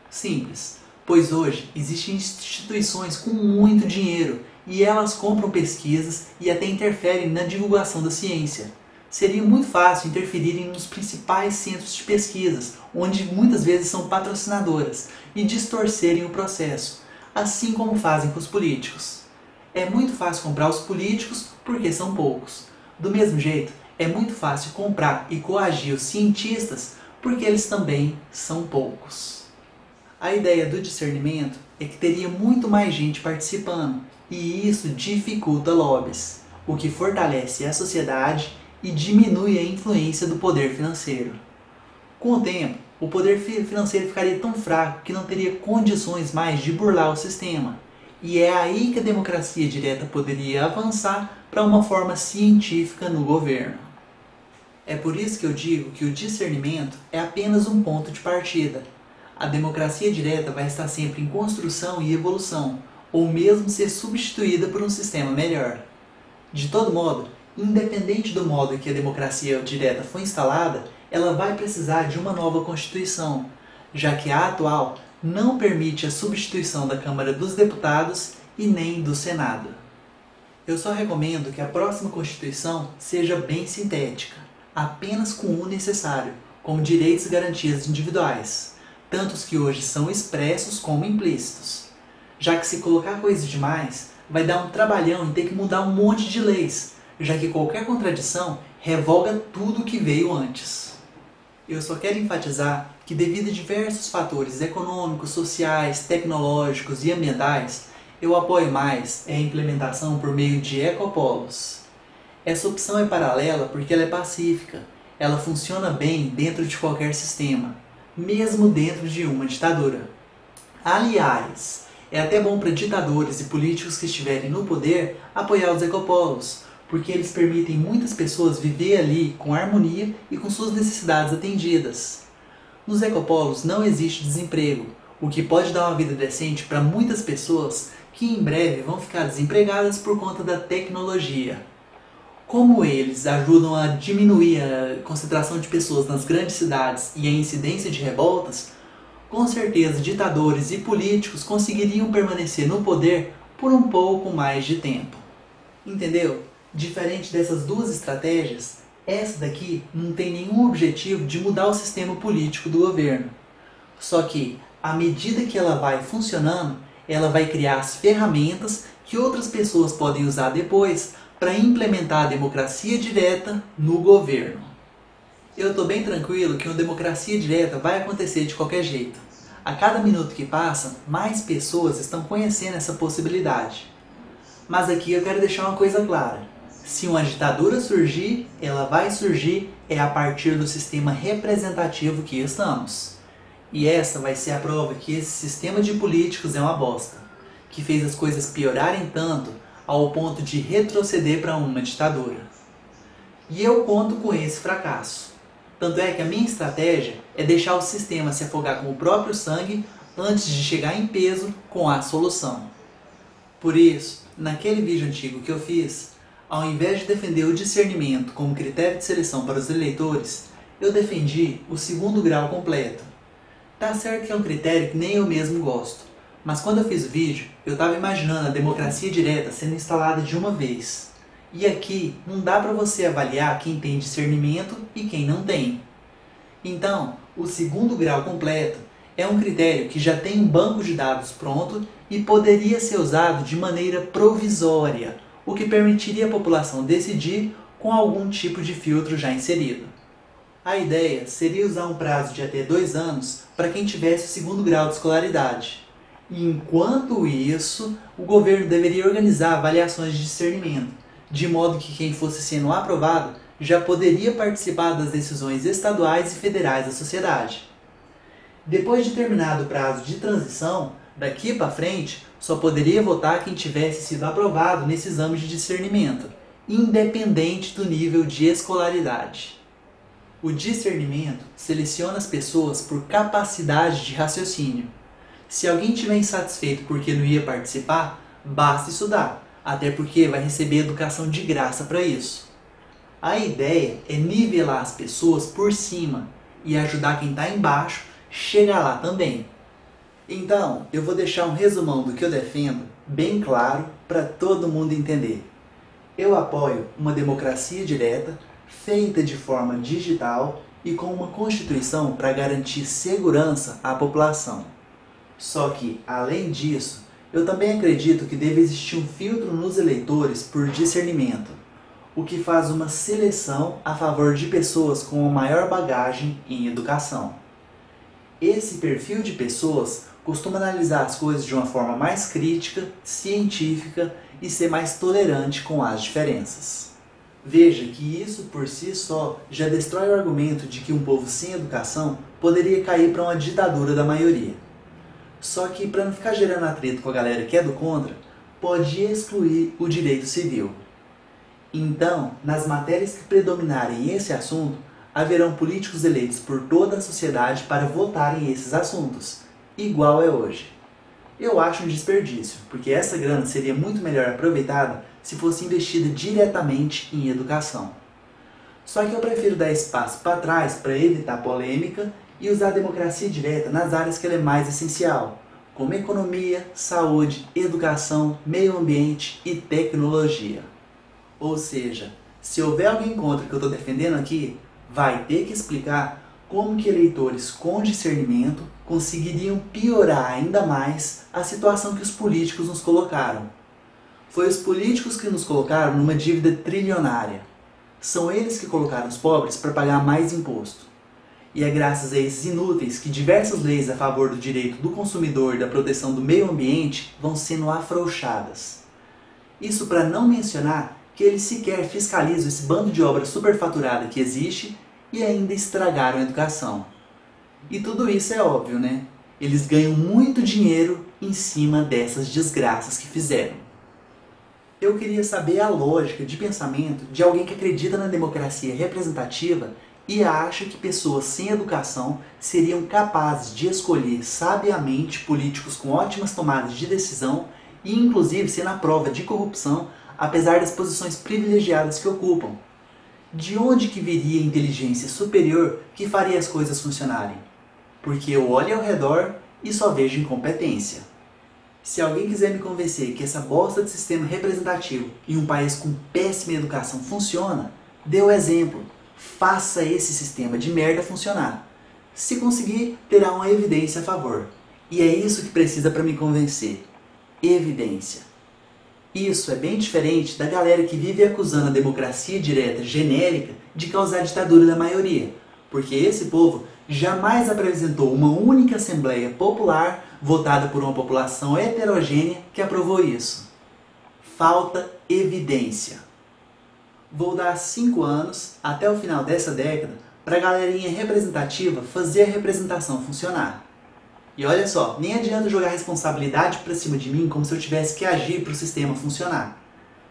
Simples, pois hoje existem instituições com muito dinheiro e elas compram pesquisas e até interferem na divulgação da ciência. Seria muito fácil interferirem nos principais centros de pesquisas, onde muitas vezes são patrocinadoras, e distorcerem o processo, assim como fazem com os políticos. É muito fácil comprar os políticos porque são poucos. Do mesmo jeito, é muito fácil comprar e coagir os cientistas porque eles também são poucos. A ideia do discernimento é que teria muito mais gente participando, e isso dificulta lobbies, o que fortalece a sociedade e diminui a influência do poder financeiro. Com o tempo, o poder financeiro ficaria tão fraco que não teria condições mais de burlar o sistema. E é aí que a democracia direta poderia avançar para uma forma científica no governo. É por isso que eu digo que o discernimento é apenas um ponto de partida. A democracia direta vai estar sempre em construção e evolução, ou mesmo ser substituída por um sistema melhor. De todo modo, independente do modo em que a democracia direta foi instalada, ela vai precisar de uma nova Constituição, já que a atual não permite a substituição da Câmara dos Deputados e nem do Senado. Eu só recomendo que a próxima Constituição seja bem sintética, apenas com o necessário, como direitos e garantias individuais, tanto os que hoje são expressos como implícitos. Já que se colocar coisas demais, vai dar um trabalhão em ter que mudar um monte de leis, já que qualquer contradição revoga tudo que veio antes. Eu só quero enfatizar que devido a diversos fatores econômicos, sociais, tecnológicos e ambientais, eu apoio mais a implementação por meio de ecopolos. Essa opção é paralela porque ela é pacífica, ela funciona bem dentro de qualquer sistema, mesmo dentro de uma ditadura. Aliás, é até bom para ditadores e políticos que estiverem no poder apoiar os ecopolos, porque eles permitem muitas pessoas viver ali com harmonia e com suas necessidades atendidas. Nos ecopolos não existe desemprego, o que pode dar uma vida decente para muitas pessoas que em breve vão ficar desempregadas por conta da tecnologia. Como eles ajudam a diminuir a concentração de pessoas nas grandes cidades e a incidência de revoltas, com certeza ditadores e políticos conseguiriam permanecer no poder por um pouco mais de tempo. Entendeu? Diferente dessas duas estratégias, essa daqui não tem nenhum objetivo de mudar o sistema político do governo. Só que, à medida que ela vai funcionando, ela vai criar as ferramentas que outras pessoas podem usar depois para implementar a democracia direta no governo. Eu estou bem tranquilo que uma democracia direta vai acontecer de qualquer jeito. A cada minuto que passa, mais pessoas estão conhecendo essa possibilidade. Mas aqui eu quero deixar uma coisa clara. Se uma ditadura surgir, ela vai surgir é a partir do sistema representativo que estamos. E essa vai ser a prova que esse sistema de políticos é uma bosta, que fez as coisas piorarem tanto ao ponto de retroceder para uma ditadura. E eu conto com esse fracasso. Tanto é que a minha estratégia é deixar o sistema se afogar com o próprio sangue antes de chegar em peso com a solução. Por isso, naquele vídeo antigo que eu fiz, ao invés de defender o discernimento como critério de seleção para os eleitores, eu defendi o segundo grau completo. Tá certo que é um critério que nem eu mesmo gosto, mas quando eu fiz o vídeo, eu estava imaginando a democracia direta sendo instalada de uma vez. E aqui não dá para você avaliar quem tem discernimento e quem não tem. Então, o segundo grau completo é um critério que já tem um banco de dados pronto e poderia ser usado de maneira provisória, o que permitiria a população decidir com algum tipo de filtro já inserido. A ideia seria usar um prazo de até dois anos para quem tivesse o segundo grau de escolaridade. Enquanto isso, o governo deveria organizar avaliações de discernimento, de modo que quem fosse sendo aprovado já poderia participar das decisões estaduais e federais da sociedade. Depois de terminado o prazo de transição, daqui para frente, só poderia votar quem tivesse sido aprovado nesse exame de discernimento, independente do nível de escolaridade. O discernimento seleciona as pessoas por capacidade de raciocínio. Se alguém estiver insatisfeito porque não ia participar, basta estudar, até porque vai receber educação de graça para isso. A ideia é nivelar as pessoas por cima e ajudar quem está embaixo chegar lá também. Então, eu vou deixar um resumão do que eu defendo bem claro para todo mundo entender. Eu apoio uma democracia direta, feita de forma digital e com uma constituição para garantir segurança à população. Só que, além disso, eu também acredito que deve existir um filtro nos eleitores por discernimento, o que faz uma seleção a favor de pessoas com maior bagagem em educação. Esse perfil de pessoas costuma analisar as coisas de uma forma mais crítica, científica e ser mais tolerante com as diferenças. Veja que isso por si só já destrói o argumento de que um povo sem educação poderia cair para uma ditadura da maioria. Só que para não ficar gerando atrito com a galera que é do contra, pode excluir o direito civil. Então, nas matérias que predominarem esse assunto, haverão políticos eleitos por toda a sociedade para votarem esses assuntos, igual é hoje. Eu acho um desperdício, porque essa grana seria muito melhor aproveitada se fosse investida diretamente em educação. Só que eu prefiro dar espaço para trás para evitar polêmica e usar a democracia direta nas áreas que ela é mais essencial, como economia, saúde, educação, meio ambiente e tecnologia. Ou seja, se houver alguém contra o que eu estou defendendo aqui, vai ter que explicar como que eleitores com discernimento conseguiriam piorar ainda mais a situação que os políticos nos colocaram. Foi os políticos que nos colocaram numa dívida trilionária. São eles que colocaram os pobres para pagar mais imposto. E é graças a esses inúteis que diversas leis a favor do direito do consumidor e da proteção do meio ambiente vão sendo afrouxadas. Isso para não mencionar que eles sequer fiscalizam esse bando de obra superfaturada que existe e ainda estragaram a educação. E tudo isso é óbvio, né? Eles ganham muito dinheiro em cima dessas desgraças que fizeram. Eu queria saber a lógica de pensamento de alguém que acredita na democracia representativa e acha que pessoas sem educação seriam capazes de escolher sabiamente políticos com ótimas tomadas de decisão e inclusive ser na prova de corrupção, apesar das posições privilegiadas que ocupam. De onde que viria a inteligência superior que faria as coisas funcionarem? Porque eu olho ao redor e só vejo incompetência. Se alguém quiser me convencer que essa bosta de sistema representativo em um país com péssima educação funciona, dê o exemplo. Faça esse sistema de merda funcionar. Se conseguir, terá uma evidência a favor. E é isso que precisa para me convencer. Evidência. Isso é bem diferente da galera que vive acusando a democracia direta genérica de causar ditadura da maioria, porque esse povo jamais apresentou uma única Assembleia Popular votada por uma população heterogênea que aprovou isso. Falta evidência. Vou dar 5 anos, até o final dessa década, para a galerinha representativa fazer a representação funcionar. E olha só, nem adianta jogar responsabilidade para cima de mim como se eu tivesse que agir para o sistema funcionar.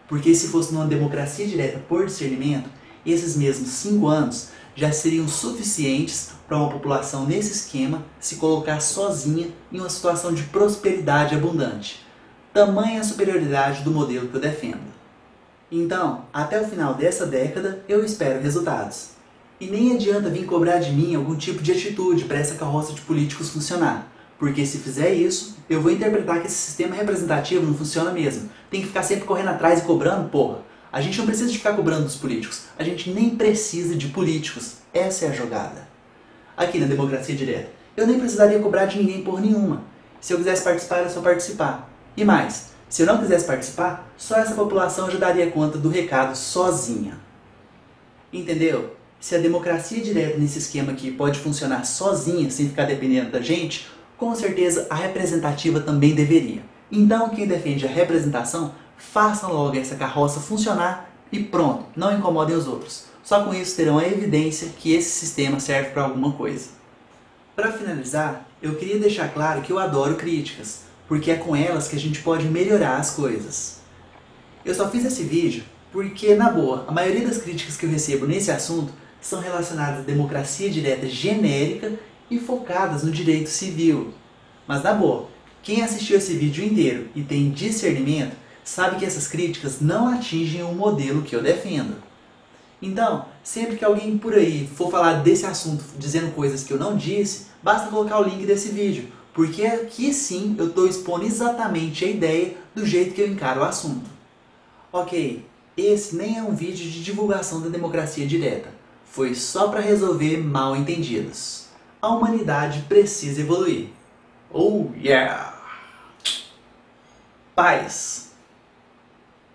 Porque se fosse numa democracia direta por discernimento, esses mesmos 5 anos já seriam suficientes para uma população nesse esquema se colocar sozinha em uma situação de prosperidade abundante. Tamanha a superioridade do modelo que eu defendo. Então, até o final dessa década, eu espero resultados. E nem adianta vir cobrar de mim algum tipo de atitude para essa carroça de políticos funcionar. Porque se fizer isso, eu vou interpretar que esse sistema representativo não funciona mesmo. Tem que ficar sempre correndo atrás e cobrando, porra. A gente não precisa de ficar cobrando dos políticos. A gente nem precisa de políticos. Essa é a jogada. Aqui na democracia direta, eu nem precisaria cobrar de ninguém por nenhuma. Se eu quisesse participar, era só participar. E mais, se eu não quisesse participar, só essa população já daria conta do recado sozinha. Entendeu? Se a democracia direta nesse esquema aqui pode funcionar sozinha, sem ficar dependendo da gente, com certeza a representativa também deveria. Então quem defende a representação, façam logo essa carroça funcionar e pronto, não incomodem os outros. Só com isso terão a evidência que esse sistema serve para alguma coisa. Para finalizar, eu queria deixar claro que eu adoro críticas, porque é com elas que a gente pode melhorar as coisas. Eu só fiz esse vídeo porque, na boa, a maioria das críticas que eu recebo nesse assunto são relacionadas à democracia direta genérica e focadas no direito civil. Mas na boa, quem assistiu esse vídeo inteiro e tem discernimento sabe que essas críticas não atingem o modelo que eu defendo. Então, sempre que alguém por aí for falar desse assunto dizendo coisas que eu não disse, basta colocar o link desse vídeo, porque aqui sim eu estou expondo exatamente a ideia do jeito que eu encaro o assunto. Ok, esse nem é um vídeo de divulgação da democracia direta, foi só para resolver mal entendidos a humanidade precisa evoluir. Oh yeah! Paz!